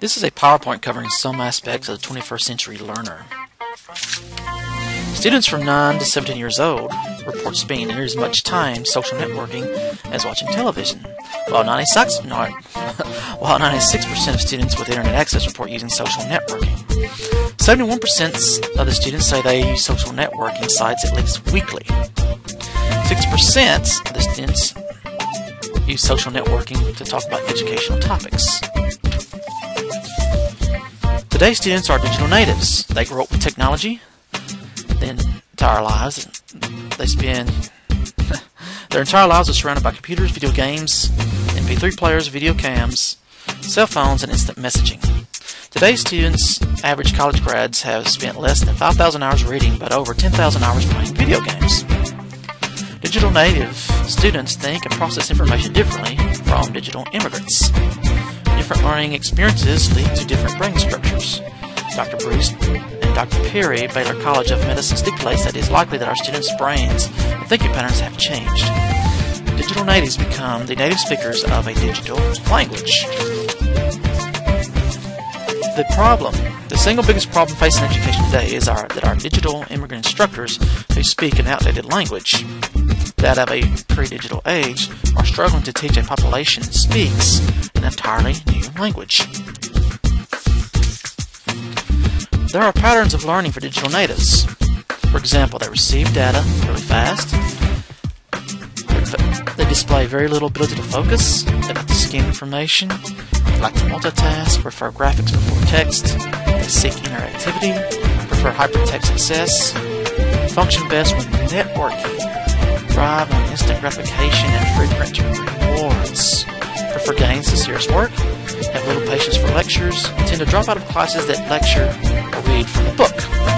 This is a PowerPoint covering some aspects of the 21st century learner. Students from 9 to 17 years old report spending near as much time social networking as watching television, while 96, no, while 96% of students with internet access report using social networking. 71% of the students say they use social networking sites at least weekly. 6% of the students use social networking to talk about educational topics. Today's students are digital natives. They grow up with technology their entire lives. They spend their entire lives are surrounded by computers, video games, MP3 players, video cams, cell phones, and instant messaging. Today's students, average college grads, have spent less than 5,000 hours reading but over 10,000 hours playing video games. Digital native students think and process information differently from digital immigrants. Different learning experiences lead to different brain structures. Dr. Bruce and Dr. Perry, Baylor College of Medicine, stipulates that it is likely that our students' brains and thinking patterns have changed. Digital natives become the native speakers of a digital language. The problem, the single biggest problem facing education today is our, that our digital immigrant instructors who speak an outdated language that of a pre-digital age are struggling to teach a population that speaks an entirely new language. There are patterns of learning for digital natives. For example, they receive data really fast. Display very little ability to focus. Like to skim information. Like to multitask, prefer graphics before text. Seek interactivity, prefer hypertext access, function best when networking, thrive on instant gratification and frequent rewards, prefer games to serious work, have little patience for lectures, tend to drop out of classes that lecture or read from a book.